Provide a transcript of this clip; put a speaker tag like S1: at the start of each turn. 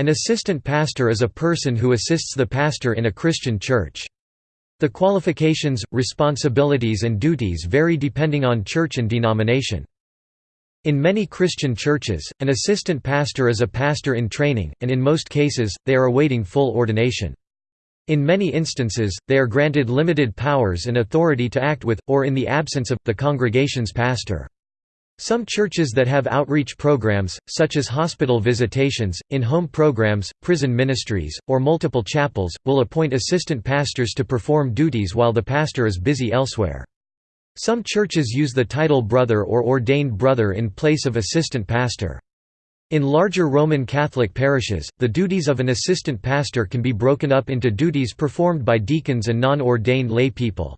S1: An assistant pastor is a person who assists the pastor in a Christian church. The qualifications, responsibilities and duties vary depending on church and denomination. In many Christian churches, an assistant pastor is a pastor in training, and in most cases, they are awaiting full ordination. In many instances, they are granted limited powers and authority to act with, or in the absence of, the congregation's pastor. Some churches that have outreach programs, such as hospital visitations, in-home programs, prison ministries, or multiple chapels, will appoint assistant pastors to perform duties while the pastor is busy elsewhere. Some churches use the title brother or ordained brother in place of assistant pastor. In larger Roman Catholic parishes, the duties of an assistant pastor can be broken up into duties performed by deacons and non-ordained lay people.